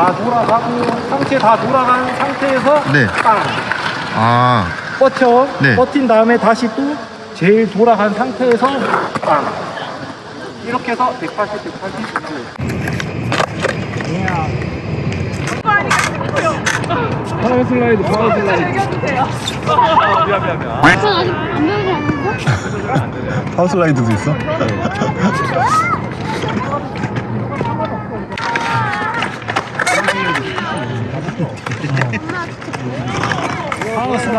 다 돌아가고 상체 다 돌아간 상태에서 네. 빵 아, 뻗쳐 네. 뻗힌 다음에 다시 또 제일 돌아간 상태에서 빵 이렇게 해서 180, 180 power slide, power slide. 전 아직 안 배우지 않았어? power slide도 있어?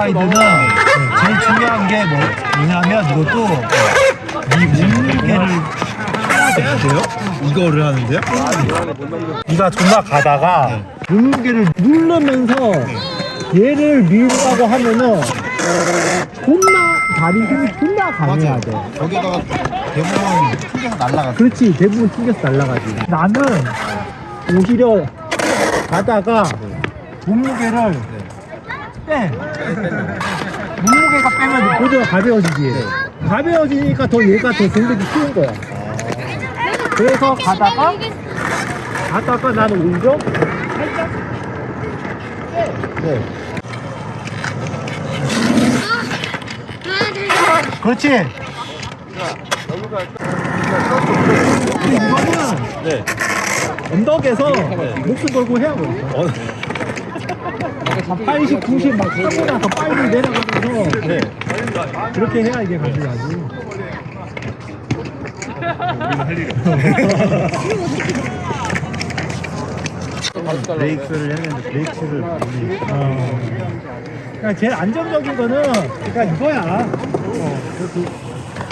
슬라이드는 제일 중요한 게 뭐, 뭐냐면 이것도 이 몸무게를 돼요? 이거를 하는데요? 네가 존나 가다가 몸무게를 누르면서 얘를 밀라고 하면은 존나 다리 힘이 존나 강해야 돼. 거기다가 대부분 튕겨서 날라가. 그렇지 대부분 튕겨서 날라가지. 나는 오히려 가다가 몸무게를 빼. 몸무게가 빼면 보드가 가벼워지지. 가벼워지니까 더 얘가 더 동작이 쉬운 거야. 그래서 가다가 가다가 나는 오히려 살짝 빼. 그렇지. 이거는 언덕에서 목숨 걸고 해야 돼. 80, 90, 막 타고 나서 빨리 내려가면서 그렇게 해야 이게 가능하지. 브레이크를 되는데 브레이크를 그러니까 제일 안정적인 거는 그러니까 이거야. 어,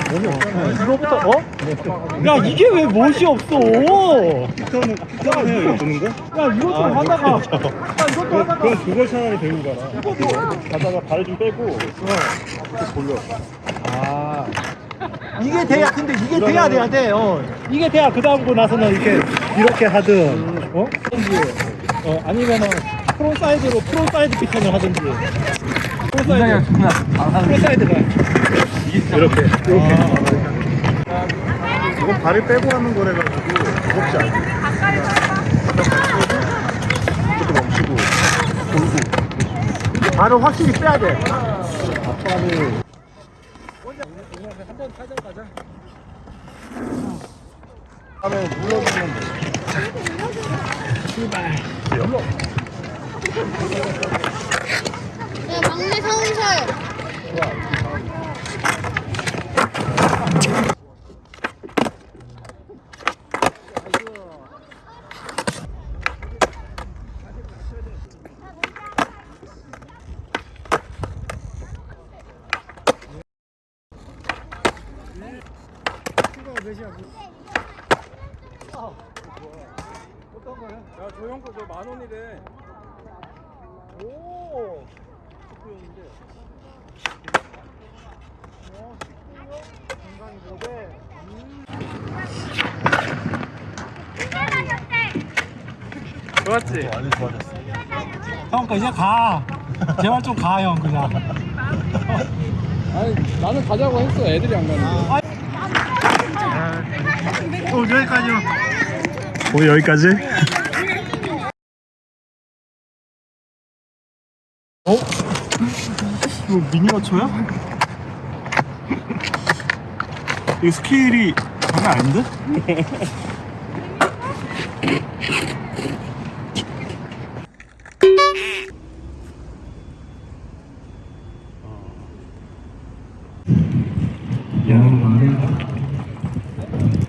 그, 뭐이 이거부터 어? 야 이게 왜 못이 없어? 피터는, 피터는 해요, 이거 도는 거? 야 이것도 하다가 야 이것도 하다가 그럼 그걸 차라리 배우고 가라. 가다가 발을 좀 빼고, 돌려. 아 이게 돼야 근데 이게 돼야 돼야 돼. 어. 이게 돼야 그 다음 거 나서는 이렇게 이렇게 하든 어? 어 아니면은 프로 사이드로 프로 사이드 피턴을 하든지. 프로 사이드. 프로 사이드가 이렇게. 이렇게. 이건 발을 빼고 하는 거래 가지고, 무겁지 않아. 이것도 멈추고, 돌고. 발을 확실히 빼야 돼. 아빠를. 한번 타자 가자. 하면 눌러주면 돼. 네, 막내 성설. 야, 저형거저만 원이래. 오. 좋았지? 많이 좋아졌어. 형, 그 이제 가. 제발 좀 가, 형, 그냥. 아니, 나는 가자고 했어. 애들이 안 가는데. 어, 여기까지요. 오, 여기까지? 어? 이거 미니어처야? 이거 스케일이 장난 아닌데?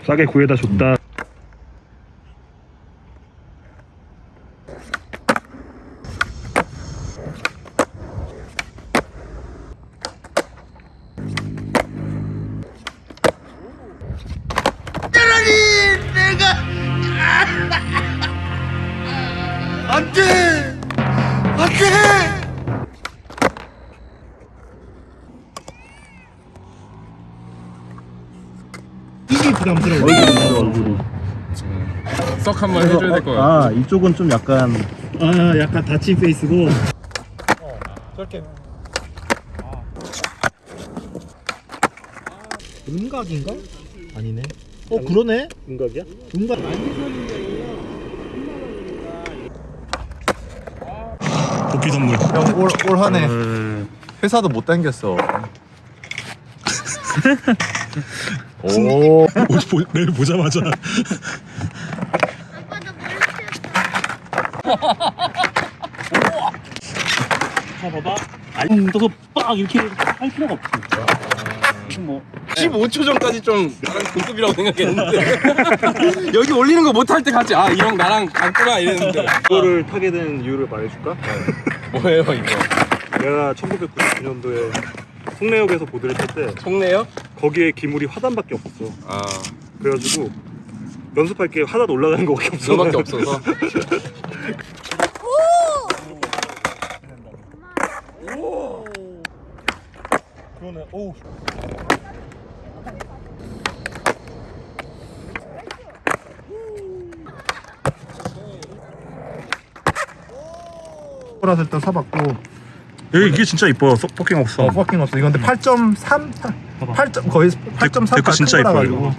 싸게 구해다 줬다. 이게 부담스러워. 썩 한번 해줘야 될 것 같아. 아, 이쪽은 좀 약간 아, 약간 다친 페이스고. 저렇게. 음각인가? 아니네. 어, 그러네. 음각이야? 음각. 부피 선물. 형, 올, 올 한해 어, 회사도 못 당겼어. 오. 내일 보자마자. 아빠. 자 봐봐 아니 너도 빡 이렇게 할 필요가 없지 이거 뭐 15초 전까지 좀 나랑 동급이라고 생각했는데 여기 올리는 거 못할 때 같이 아 이 형 나랑 같구나 이랬는데 이거를 타게 된 이유를 말해줄까? 뭐예요 이거 내가 1999년도에 송내역에서 보드를 탈때 속내요? 거기에 기물이 화단밖에 없었어. 아 그래가지고 연습할 게 화단 올라가는 거밖에 없어. 그거밖에 없어서 그러네. 오. 플러스 일단 사봤고 여기 이게 진짜 이뻐. 서- 퍼킹 없어. 어 퍼킹 없어 이건데 8.3 8점 거의 8.3 데크 진짜 이뻐요, 이거.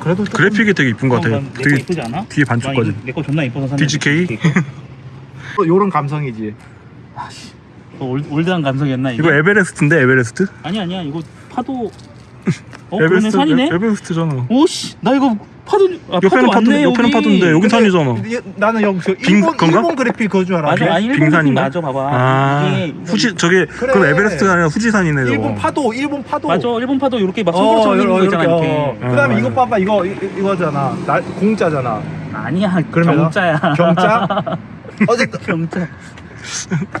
그래도 조금- 그래픽이 되게 이쁜 것 같아. 내거 되게 이쁘지 않아? 뒤에 반쪽까지. 내 거 존나 이뻐서 샀는데 DGK? 요런 감성이지 어, 올, 올드한 감성이었나 이게? 이거 에베레스트인데 에베레스트? 아니 아니야 이거 파도 어 그러네 산이네? 에, 베레스트잖아 오씨 나 이거 파도 아, 옆에는 파도, 왔네 옆에는 파도인데 여긴 근데 산이잖아. 이게 나는 여기 저 빙- 일본, 건가? 일본 그래픽 그거 줄 알았는데 맞아 아 일본 빙산인가? 맞아 봐봐 아, 이게 후지 저게 그래. 그건 에베레스트가 아니라 후지산이네 저거. 일본 파도 일본 파도 맞아 일본 파도 이렇게 막 어, 손가락처럼 있는 거 이렇게, 있잖아 어. 이렇게 그 다음에 어, 이거 맞아. 봐봐 이거 이, 이거잖아 날 공짜잖아 아니야 그러면 경자야 경자 어쨌든 경자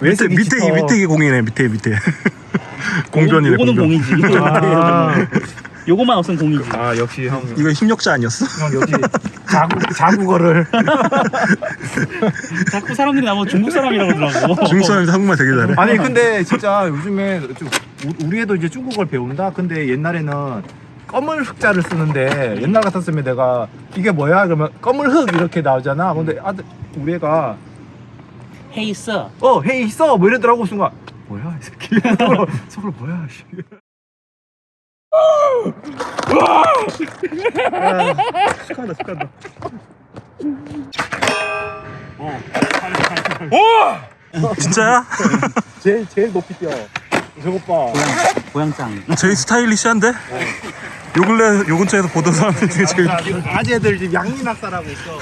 밑에 웨이트 밑에 이 미치퍼. 밑에 이 공이네 밑에 밑에 공변이네 요거는 공변. 공이지 아, 요거만 없으면 공이지. 아 역시 형, 이거 힘력자 아니었어? 형 역시 자국 자국어를. 자꾸 사람들이 나보고 중국 사람이라고 그러더라고. 중국 사람이 한국말 되게 잘해. 아니 근데 진짜 요즘에 좀 우- 우리 애도 이제 중국어를 배운다? 근데 옛날에는 검은 흑자를 쓰는데 옛날 같았으면 내가 이게 뭐야? 그러면 검은 흑 이렇게 나오잖아. 근데 아들 우리 애가 헤이스 어 헤이 있어 뭐 이러더라고. 순간 뭐야 이 새끼? 서로 서로 뭐야 씨. 야, 축하한다 축하한다 진짜야? 제일 제일 높이 뛰어 저것 봐 고양짱 제일 스타일리시한데? 요 근래 요 근처에서 보던 사람들 중에 제일 아재들 지금 양리 낙사라고 있어